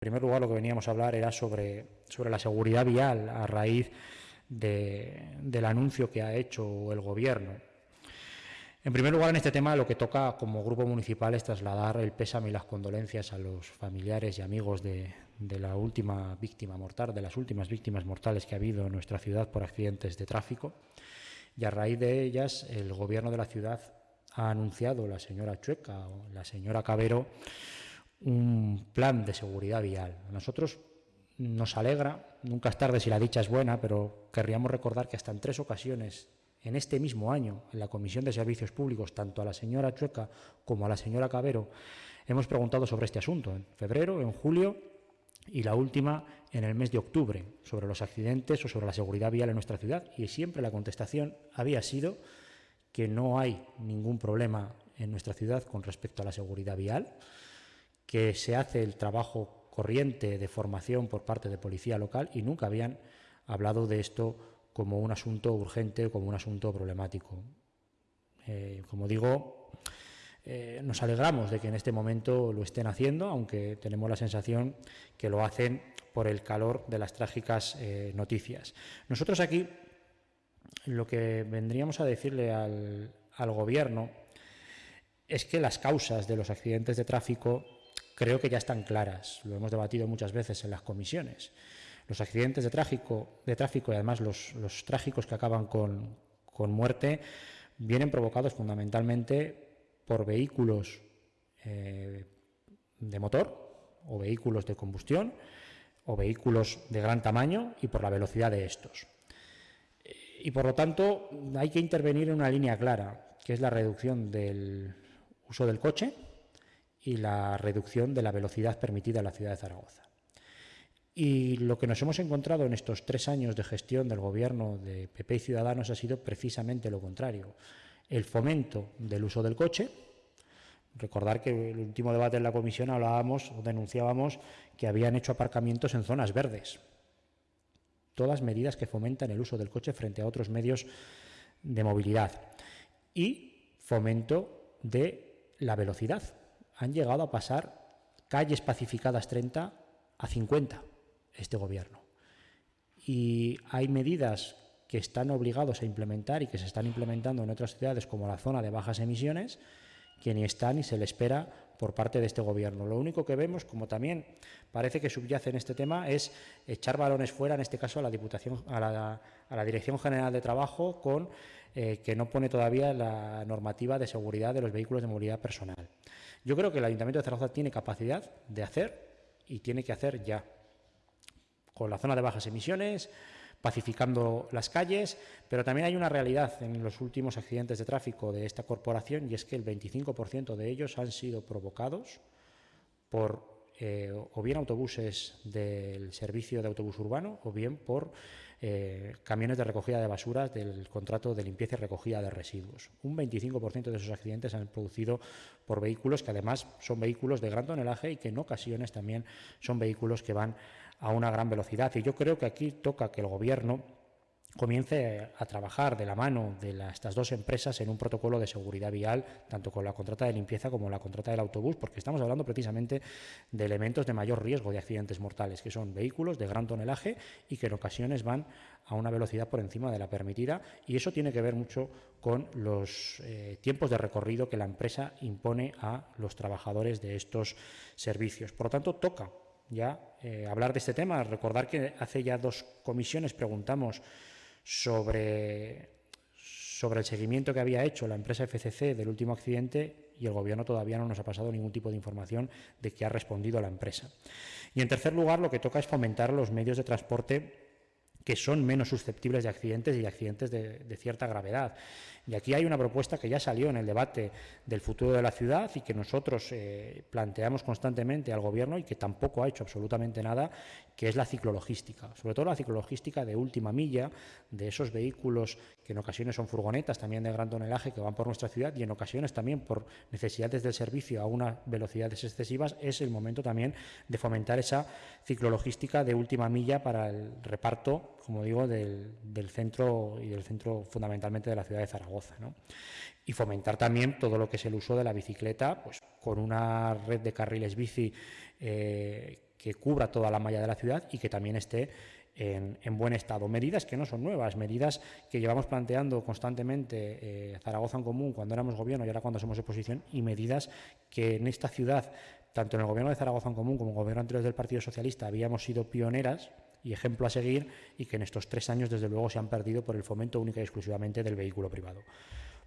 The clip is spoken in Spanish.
primer lugar, lo que veníamos a hablar era sobre, sobre la seguridad vial a raíz del anuncio que ha hecho el Gobierno. En primer lugar, en este tema lo que toca como grupo municipal es trasladar el pésame y las condolencias a los familiares y amigos de, la última víctima mortal, de las últimas víctimas mortales que ha habido en nuestra ciudad por accidentes de tráfico. Y a raíz de ellas, el Gobierno de la ciudad ha anunciado, la señora Chueca o la señora Cabero, un plan de seguridad vial. A nosotros nos alegra, nunca es tarde si la dicha es buena, pero querríamos recordar que hasta en tres ocasiones en este mismo año, en la Comisión de Servicios Públicos, tanto a la señora Chueca como a la señora Cabero, hemos preguntado sobre este asunto, en febrero, en julio y la última en el mes de octubre, sobre los accidentes o sobre la seguridad vial en nuestra ciudad, y siempre la contestación había sido que no hay ningún problema en nuestra ciudad con respecto a la seguridad vial, que se hace el trabajo corriente de formación por parte de policía local y nunca habían hablado de esto como un asunto urgente, como un asunto problemático. Eh, como digo, eh, nos alegramos de que en este momento lo estén haciendo, aunque tenemos la sensación que lo hacen por el calor de las trágicas eh, noticias. Nosotros aquí lo que vendríamos a decirle al Gobierno es que las causas de los accidentes de tráfico creo que ya están claras, lo hemos debatido muchas veces en las comisiones. Los accidentes de tráfico, de tráfico y además los, trágicos que acaban con, muerte vienen provocados fundamentalmente por vehículos eh, de motor o vehículos de combustión o vehículos de gran tamaño y por la velocidad de estos. Y por lo tanto hay que intervenir en una línea clara, que es la reducción del uso del coche, y la reducción de la velocidad permitida en la ciudad de Zaragoza. Y lo que nos hemos encontrado en estos tres años de gestión del gobierno de PP y Ciudadanos ha sido precisamente lo contrario. El fomento del uso del coche. Recordar que en el último debate en la comisión hablábamos o denunciábamos que habían hecho aparcamientos en zonas verdes. Todas medidas que fomentan el uso del coche frente a otros medios de movilidad. Y fomento de la velocidad han llegado a pasar calles pacificadas 30 a 50 este gobierno. Y hay medidas que están obligados a implementar y que se están implementando en otras ciudades como la zona de bajas emisiones, que ni está ni se le espera por parte de este gobierno. Lo único que vemos, como también parece que subyace en este tema, es echar balones fuera, en este caso a la Diputación, a la, Dirección General de Trabajo, con eh, que no pone todavía la normativa de seguridad de los vehículos de movilidad personal. Yo creo que el Ayuntamiento de Zaragoza tiene capacidad de hacer y tiene que hacer ya, con la zona de bajas emisiones, pacificando las calles, pero también hay una realidad en los últimos accidentes de tráfico de esta corporación y es que el 25% de ellos han sido provocados por eh, o bien autobuses del servicio de autobús urbano o bien por eh, camiones de recogida de basuras del contrato de limpieza y recogida de residuos. Un 25% de esos accidentes han producido por vehículos que además son vehículos de gran tonelaje y que en ocasiones también son vehículos que van a una gran velocidad. Y yo creo que aquí toca que el Gobierno comience a trabajar de la mano de estas dos empresas en un protocolo de seguridad vial, tanto con la contrata de limpieza como la contrata del autobús, porque estamos hablando precisamente de elementos de mayor riesgo de accidentes mortales, que son vehículos de gran tonelaje y que en ocasiones van a una velocidad por encima de la permitida, y eso tiene que ver mucho con los eh, tiempos de recorrido que la empresa impone a los trabajadores de estos servicios. Por lo tanto, toca ya eh, hablar de este tema, recordar que hace ya dos comisiones preguntamos sobre, sobre el seguimiento que había hecho la empresa FCC del último accidente y el Gobierno todavía no nos ha pasado ningún tipo de información de que ha respondido la empresa. Y en tercer lugar, lo que toca es fomentar los medios de transporte que son menos susceptibles de accidentes y accidentes de, cierta gravedad. Y aquí hay una propuesta que ya salió en el debate del futuro de la ciudad y que nosotros eh, planteamos constantemente al Gobierno y que tampoco ha hecho absolutamente nada, que es la ciclologística, sobre todo la ciclologística de última milla, de esos vehículos que en ocasiones son furgonetas también de gran tonelaje que van por nuestra ciudad y en ocasiones también por necesidades del servicio a unas velocidades excesivas, es el momento también de fomentar esa ciclologística de última milla para el reparto como digo, del, centro y del centro fundamentalmente de la ciudad de Zaragoza. Y fomentar también todo lo que es el uso de la bicicleta, pues con una red de carriles bici eh, que cubra toda la malla de la ciudad y que también esté en, buen estado. Medidas que no son nuevas, medidas que llevamos planteando constantemente eh, Zaragoza en Común cuando éramos gobierno y ahora cuando somos oposición, y medidas que en esta ciudad, tanto en el gobierno de Zaragoza en Común como en el gobierno anterior del Partido Socialista, habíamos sido pioneras y ejemplo a seguir y que en estos tres años, desde luego, se han perdido por el fomento única y exclusivamente del vehículo privado.